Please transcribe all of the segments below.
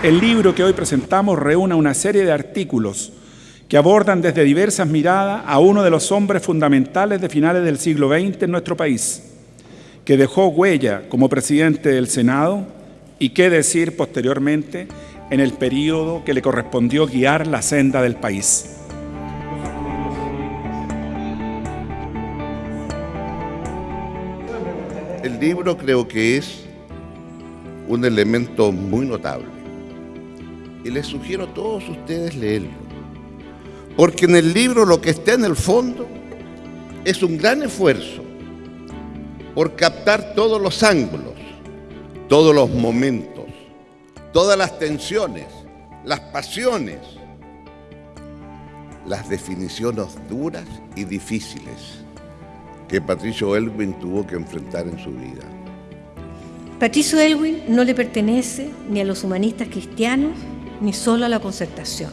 El libro que hoy presentamos reúne una serie de artículos que abordan desde diversas miradas a uno de los hombres fundamentales de finales del siglo XX en nuestro país, que dejó huella como presidente del Senado y qué decir posteriormente en el periodo que le correspondió guiar la senda del país. El libro creo que es un elemento muy notable y les sugiero a todos ustedes leerlo. Porque en el libro lo que está en el fondo es un gran esfuerzo por captar todos los ángulos, todos los momentos, todas las tensiones, las pasiones, las definiciones duras y difíciles que Patricio Elwin tuvo que enfrentar en su vida. Patricio Elwin no le pertenece ni a los humanistas cristianos ni solo a la concertación.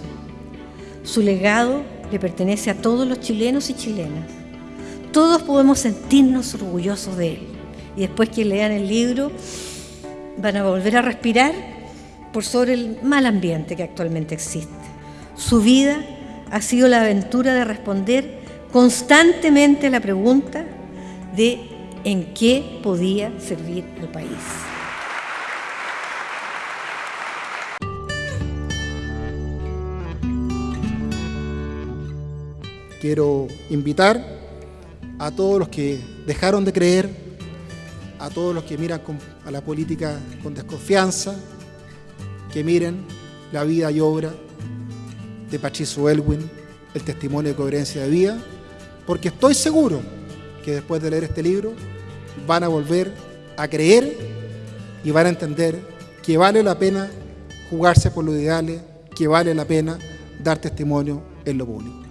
Su legado le pertenece a todos los chilenos y chilenas. Todos podemos sentirnos orgullosos de él. Y después que lean el libro van a volver a respirar por sobre el mal ambiente que actualmente existe. Su vida ha sido la aventura de responder constantemente la pregunta de en qué podía servir al país. Quiero invitar a todos los que dejaron de creer, a todos los que miran a la política con desconfianza, que miren la vida y obra de Patricio Elwin, el testimonio de coherencia de vida, porque estoy seguro que después de leer este libro van a volver a creer y van a entender que vale la pena jugarse por los ideales, que vale la pena dar testimonio en lo público.